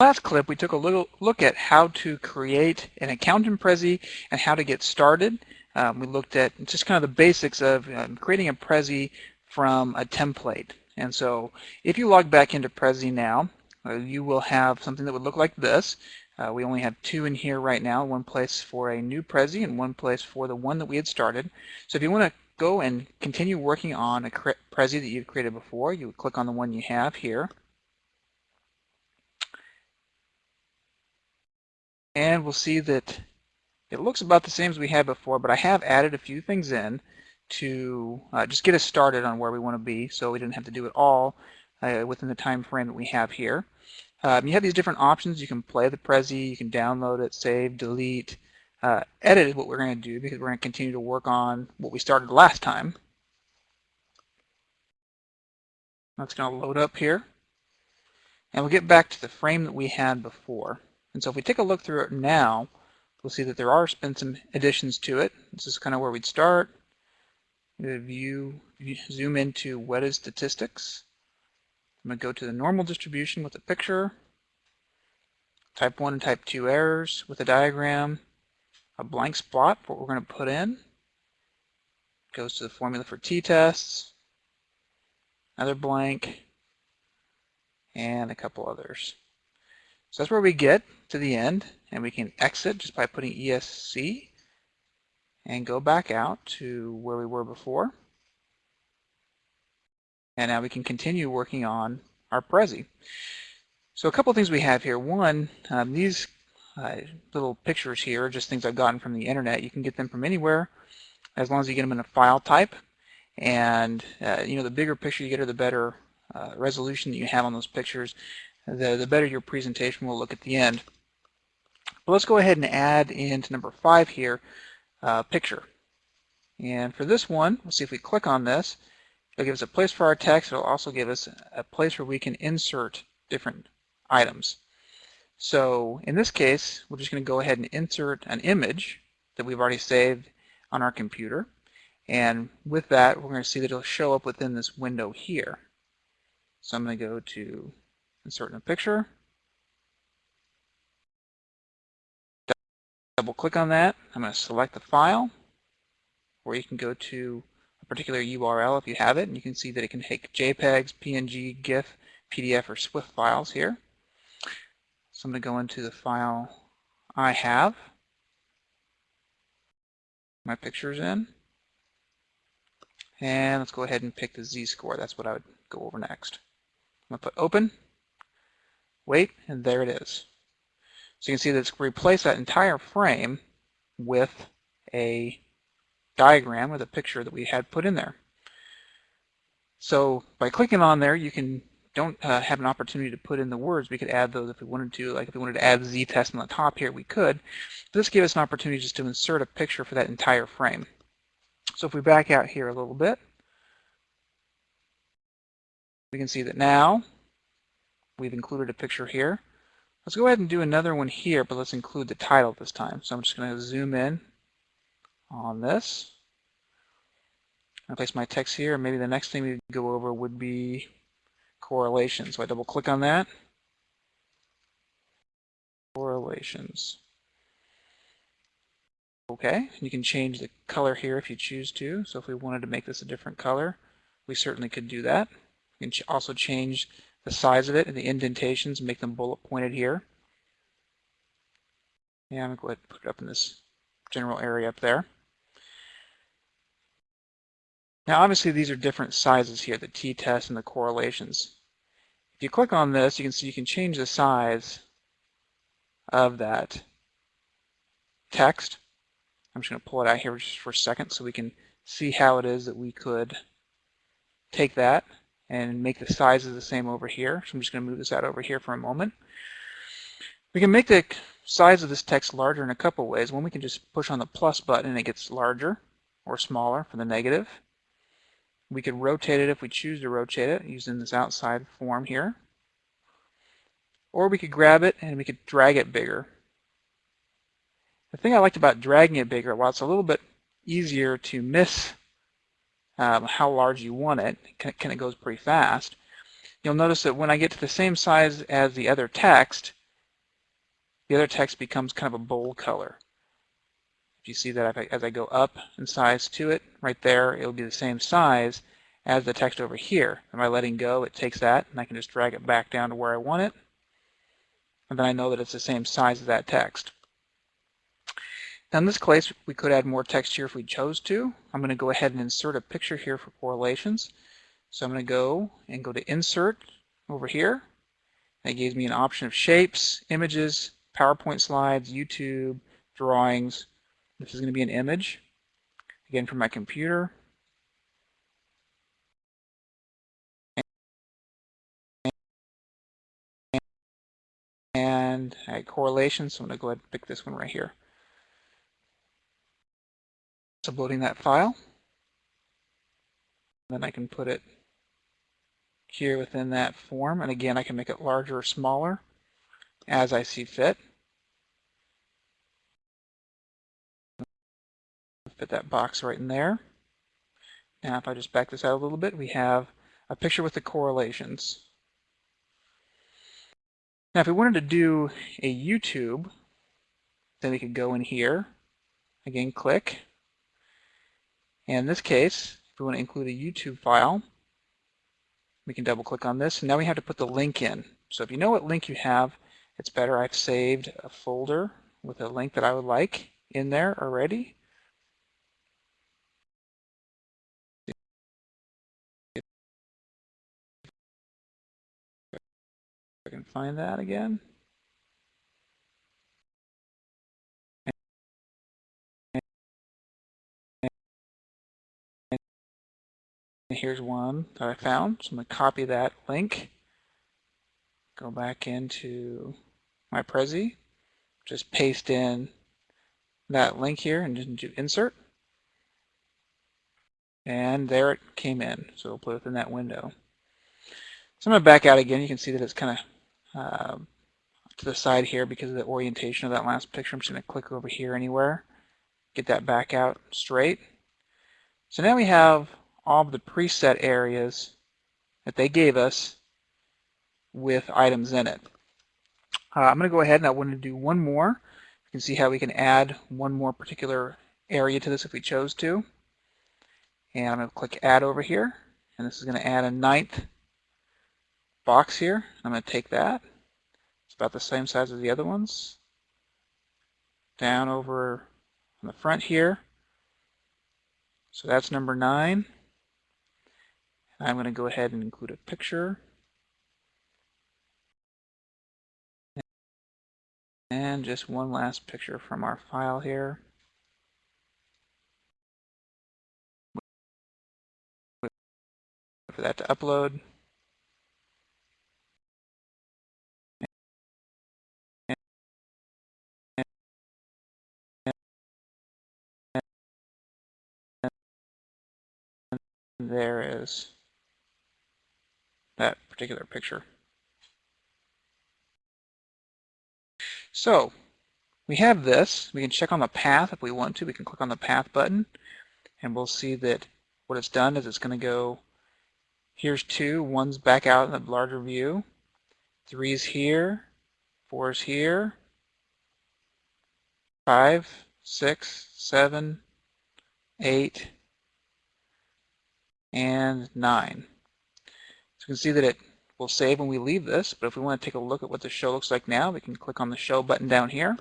last clip, we took a little look at how to create an account in Prezi and how to get started. Um, we looked at just kind of the basics of um, creating a Prezi from a template. And so if you log back into Prezi now, uh, you will have something that would look like this. Uh, we only have two in here right now, one place for a new Prezi and one place for the one that we had started. So if you want to go and continue working on a Prezi that you've created before, you would click on the one you have here. And we'll see that it looks about the same as we had before, but I have added a few things in to uh, just get us started on where we want to be so we didn't have to do it all uh, within the time frame that we have here. Um, you have these different options. You can play the Prezi, you can download it, save, delete, uh, edit is what we're going to do because we're going to continue to work on what we started last time. That's going to load up here. And we'll get back to the frame that we had before. And so if we take a look through it now, we'll see that there are been some additions to it. This is kind of where we'd start. View, zoom into what is statistics. I'm going to go to the normal distribution with a picture, type 1 and type 2 errors with a diagram, a blank spot for what we're going to put in, goes to the formula for t-tests, another blank, and a couple others. So that's where we get to the end, and we can exit just by putting ESC and go back out to where we were before. And now we can continue working on our Prezi. So a couple things we have here. One, um, these uh, little pictures here are just things I've gotten from the internet. You can get them from anywhere as long as you get them in a file type. And uh, you know, the bigger picture you get or the better uh, resolution that you have on those pictures the, the better your presentation will look at the end. But let's go ahead and add into number five here, uh, picture. And for this one, we'll see if we click on this, it'll give us a place for our text. It'll also give us a place where we can insert different items. So in this case, we're just going to go ahead and insert an image that we've already saved on our computer. And with that, we're going to see that it'll show up within this window here. So I'm going to go to insert in a picture. Double click on that. I'm going to select the file, or you can go to a particular URL if you have it, and you can see that it can take JPEGs, PNG, GIF, PDF, or SWIFT files here. So I'm going to go into the file I have my pictures in. And let's go ahead and pick the z-score. That's what I would go over next. I'm going to put open wait, and there it is. So you can see that it's replaced that entire frame with a diagram with a picture that we had put in there. So by clicking on there, you can don't uh, have an opportunity to put in the words. We could add those if we wanted to. Like if we wanted to add z-test on the top here, we could. This gave us an opportunity just to insert a picture for that entire frame. So if we back out here a little bit, we can see that now we've included a picture here. Let's go ahead and do another one here, but let's include the title this time. So I'm just going to zoom in on this. i place my text here. Maybe the next thing we go over would be correlation. So I double click on that. Correlations. Okay, you can change the color here if you choose to. So if we wanted to make this a different color, we certainly could do that. You can also change the size of it and the indentations, make them bullet pointed here. Yeah, I'm going to go ahead and put it up in this general area up there. Now obviously these are different sizes here, the t-test and the correlations. If you click on this, you can see you can change the size of that text. I'm just going to pull it out here just for a second so we can see how it is that we could take that and make the sizes the same over here. So I'm just going to move this out over here for a moment. We can make the size of this text larger in a couple ways. One, we can just push on the plus button and it gets larger or smaller for the negative. We could rotate it if we choose to rotate it using this outside form here. Or we could grab it and we could drag it bigger. The thing I liked about dragging it bigger, while it's a little bit easier to miss um, how large you want it, and it goes pretty fast. You'll notice that when I get to the same size as the other text, the other text becomes kind of a bold color. If you see that I, as I go up in size to it, right there, it'll be the same size as the text over here. And by letting go, it takes that, and I can just drag it back down to where I want it. And then I know that it's the same size as that text. In this case, we could add more text here if we chose to. I'm going to go ahead and insert a picture here for correlations. So I'm going to go and go to Insert over here. That gives me an option of shapes, images, PowerPoint slides, YouTube, drawings. This is going to be an image, again from my computer. And I correlation, so I'm going to go ahead and pick this one right here. Uploading that file. Then I can put it here within that form. And again, I can make it larger or smaller as I see fit. Fit that box right in there. Now if I just back this out a little bit, we have a picture with the correlations. Now if we wanted to do a YouTube, then we could go in here, again click, and in this case, if we want to include a YouTube file, we can double click on this. And now we have to put the link in. So if you know what link you have, it's better I've saved a folder with a link that I would like in there already. I can find that again. Here's one that I found. So I'm going to copy that link, go back into my Prezi, just paste in that link here and just do insert. And there it came in. So we'll put it in that window. So I'm going to back out again. You can see that it's kind of uh, to the side here because of the orientation of that last picture. I'm just going to click over here anywhere, get that back out straight. So now we have all of the preset areas that they gave us with items in it. Uh, I'm going to go ahead and I want to do one more. You can see how we can add one more particular area to this if we chose to. And I'm going to click add over here. And this is going to add a ninth box here. I'm going to take that. It's about the same size as the other ones. Down over on the front here. So that's number nine. I'm going to go ahead and include a picture. And just one last picture from our file here. For that to upload. there is that particular picture. So we have this. We can check on the path if we want to. We can click on the path button and we'll see that what it's done is it's going to go here's two, one's back out in the larger view, three's here, four's here, five, six, seven, eight, and nine can see that it will save when we leave this, but if we want to take a look at what the show looks like now, we can click on the show button down here.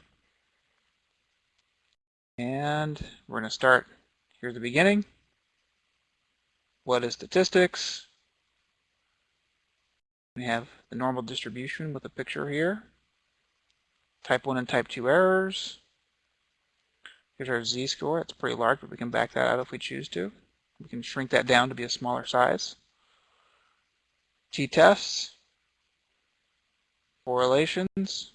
And we're going to start here at the beginning. What is statistics? We have the normal distribution with a picture here. Type 1 and type 2 errors. Here's our z-score. It's pretty large, but we can back that out if we choose to. We can shrink that down to be a smaller size t-tests, correlations.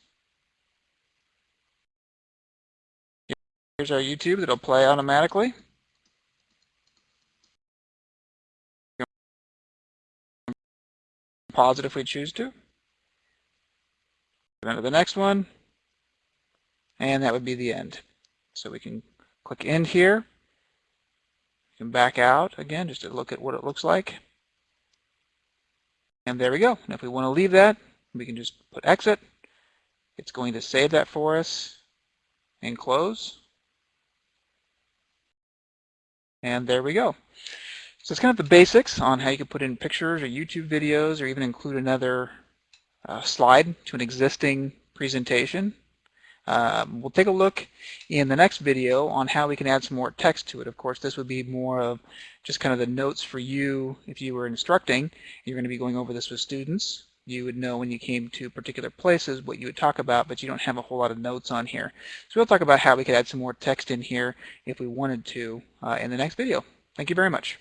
Here's our YouTube that'll play automatically. Pause it if we choose to. Go to the next one. And that would be the end. So we can click end here. You can back out again just to look at what it looks like. And there we go. And if we want to leave that, we can just put exit. It's going to save that for us and close. And there we go. So it's kind of the basics on how you can put in pictures or YouTube videos or even include another uh, slide to an existing presentation. Um, we'll take a look in the next video on how we can add some more text to it. Of course, this would be more of just kind of the notes for you if you were instructing. You're going to be going over this with students. You would know when you came to particular places what you would talk about, but you don't have a whole lot of notes on here. So we'll talk about how we could add some more text in here if we wanted to uh, in the next video. Thank you very much.